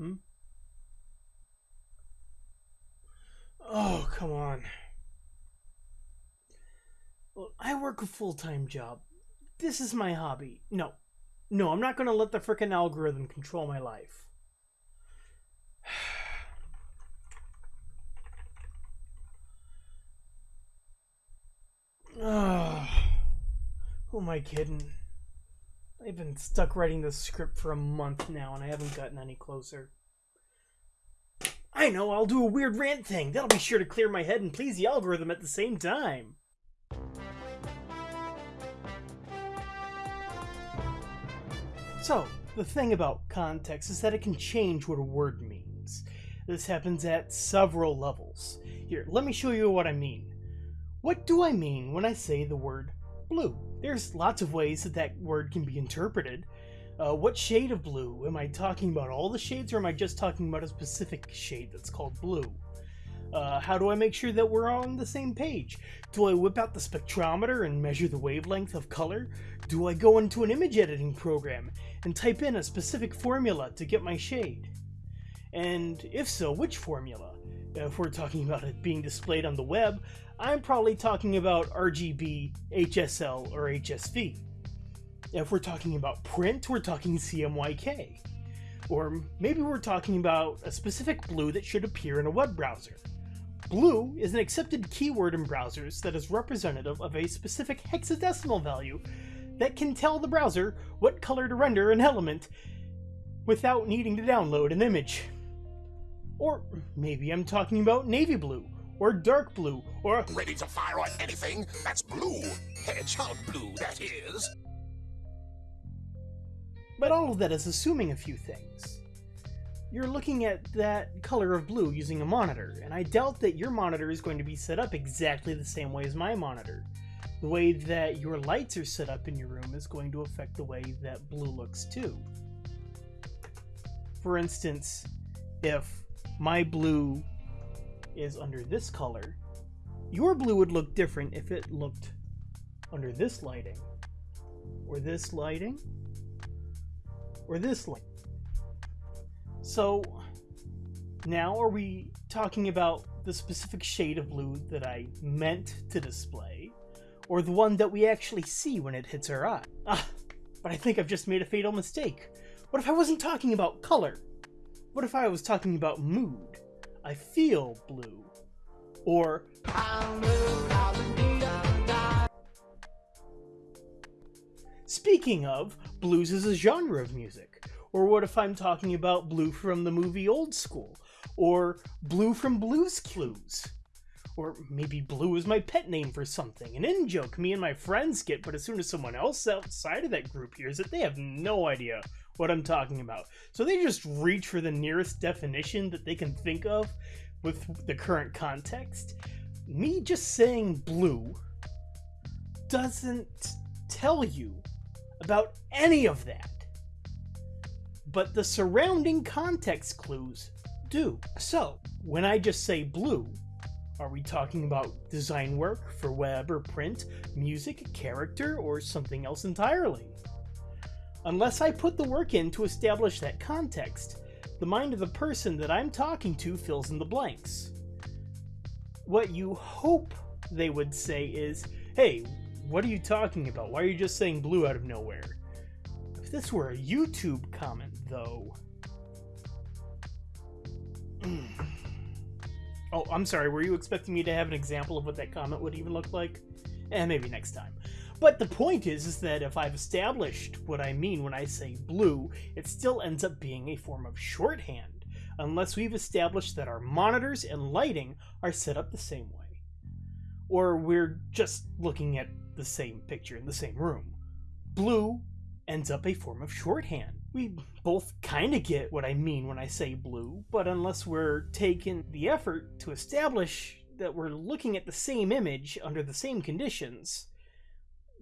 Hmm? Oh, come on. Well, I work a full time job. This is my hobby. No. No, I'm not going to let the frickin' algorithm control my life. oh, Who am I kidding? I've been stuck writing this script for a month now and I haven't gotten any closer. I know, I'll do a weird rant thing. That'll be sure to clear my head and please the algorithm at the same time. So, the thing about context is that it can change what a word means. This happens at several levels. Here, let me show you what I mean. What do I mean when I say the word blue? There's lots of ways that that word can be interpreted. Uh, what shade of blue? Am I talking about all the shades or am I just talking about a specific shade that's called blue? Uh, how do I make sure that we're on the same page? Do I whip out the spectrometer and measure the wavelength of color? Do I go into an image editing program and type in a specific formula to get my shade? And if so, which formula? If we're talking about it being displayed on the web, I'm probably talking about RGB, HSL, or HSV. If we're talking about print, we're talking CMYK. Or maybe we're talking about a specific blue that should appear in a web browser. Blue is an accepted keyword in browsers that is representative of a specific hexadecimal value that can tell the browser what color to render an element without needing to download an image. Or maybe I'm talking about navy blue, or dark blue, or Ready to fire on anything that's blue. Hedgehog blue, that is. But all of that is assuming a few things. You're looking at that color of blue using a monitor, and I doubt that your monitor is going to be set up exactly the same way as my monitor. The way that your lights are set up in your room is going to affect the way that blue looks too. For instance, if my blue is under this color, your blue would look different if it looked under this lighting, or this lighting, or this light. So now are we talking about the specific shade of blue that I meant to display, or the one that we actually see when it hits our eye? Ah, but I think I've just made a fatal mistake. What if I wasn't talking about color? What if I was talking about mood? I feel blue. Or Speaking of, blues is a genre of music. Or what if I'm talking about blue from the movie Old School? Or blue from Blues Clues? Or maybe blue is my pet name for something, an in joke me and my friends get, but as soon as someone else outside of that group hears it, they have no idea what I'm talking about. So they just reach for the nearest definition that they can think of with the current context. Me just saying blue doesn't tell you about any of that. But the surrounding context clues do. So, when I just say blue, are we talking about design work for web or print, music, character, or something else entirely? Unless I put the work in to establish that context, the mind of the person that I'm talking to fills in the blanks. What you hope they would say is, hey, what are you talking about? Why are you just saying blue out of nowhere? If this were a YouTube comment, though. oh, I'm sorry, were you expecting me to have an example of what that comment would even look like? Eh, maybe next time. But the point is, is that if I've established what I mean when I say blue, it still ends up being a form of shorthand, unless we've established that our monitors and lighting are set up the same way. Or we're just looking at the same picture in the same room. Blue ends up a form of shorthand. We both kind of get what I mean when I say blue, but unless we're taking the effort to establish that we're looking at the same image under the same conditions,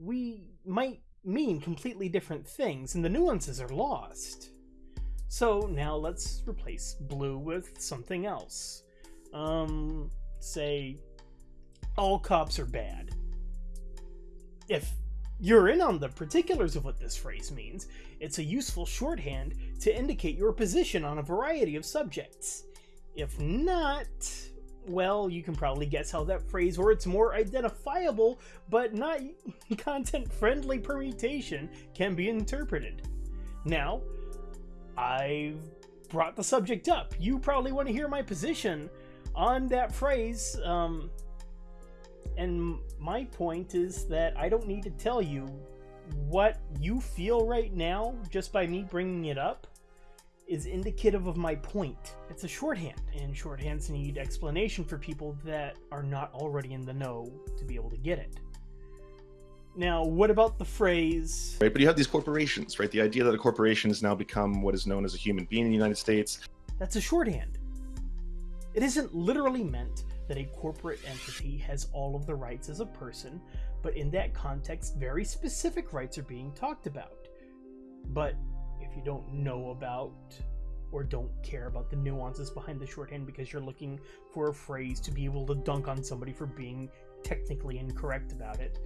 we might mean completely different things, and the nuances are lost. So now let's replace blue with something else. Um, say, all cops are bad. If you're in on the particulars of what this phrase means, it's a useful shorthand to indicate your position on a variety of subjects. If not, well, you can probably guess how that phrase or its more identifiable but not content friendly permutation can be interpreted. Now, I've brought the subject up. You probably want to hear my position on that phrase. Um, and my point is that I don't need to tell you what you feel right now just by me bringing it up is indicative of my point. It's a shorthand, and shorthands need explanation for people that are not already in the know to be able to get it. Now, what about the phrase? Right, but you have these corporations, right? The idea that a corporation has now become what is known as a human being in the United States. That's a shorthand. It isn't literally meant that a corporate entity has all of the rights as a person, but in that context, very specific rights are being talked about. But if you don't know about or don't care about the nuances behind the shorthand because you're looking for a phrase to be able to dunk on somebody for being technically incorrect about it,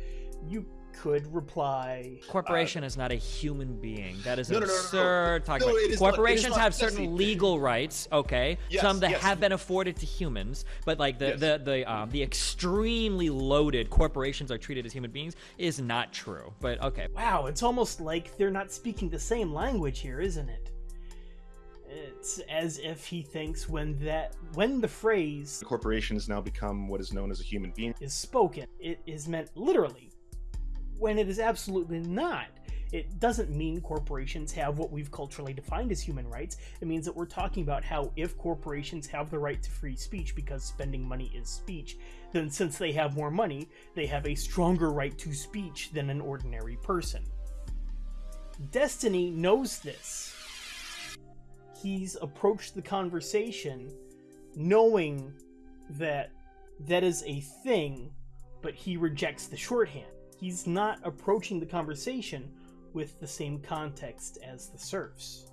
you could reply. Corporation uh, is not a human being. That is no, absurd. No, no, no, Talking about corporations not, have certain legal rights. Okay, yes, some that yes. have been afforded to humans, but like the yes. the the um, the extremely loaded corporations are treated as human beings is not true. But okay. Wow, it's almost like they're not speaking the same language here, isn't it? It's as if he thinks when that when the phrase the corporation has now become what is known as a human being is spoken, it is meant literally when it is absolutely not. It doesn't mean corporations have what we've culturally defined as human rights. It means that we're talking about how if corporations have the right to free speech because spending money is speech, then since they have more money, they have a stronger right to speech than an ordinary person. Destiny knows this. He's approached the conversation knowing that that is a thing, but he rejects the shorthand he's not approaching the conversation with the same context as the serfs.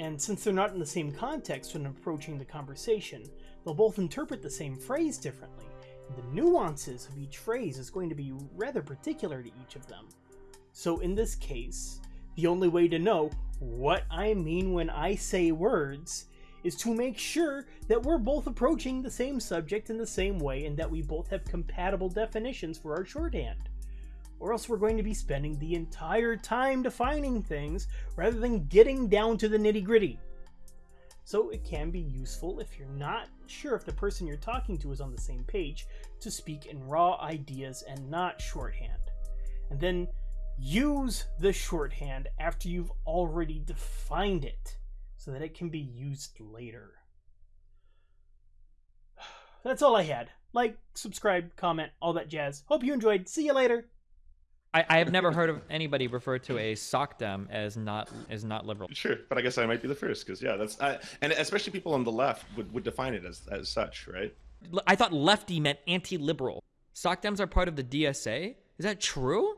And since they're not in the same context when approaching the conversation, they'll both interpret the same phrase differently. The nuances of each phrase is going to be rather particular to each of them. So in this case, the only way to know what I mean when I say words is to make sure that we're both approaching the same subject in the same way and that we both have compatible definitions for our shorthand. Or else we're going to be spending the entire time defining things rather than getting down to the nitty gritty. So it can be useful if you're not sure if the person you're talking to is on the same page to speak in raw ideas and not shorthand. And then use the shorthand after you've already defined it so that it can be used later. That's all I had. Like, subscribe, comment, all that jazz. Hope you enjoyed. See you later. I, I have never heard of anybody refer to a SOCDEM as not as not liberal. Sure, but I guess I might be the first because yeah, that's uh, and especially people on the left would, would define it as as such, right? I thought lefty meant anti-liberal. SOCDEMs are part of the DSA. Is that true?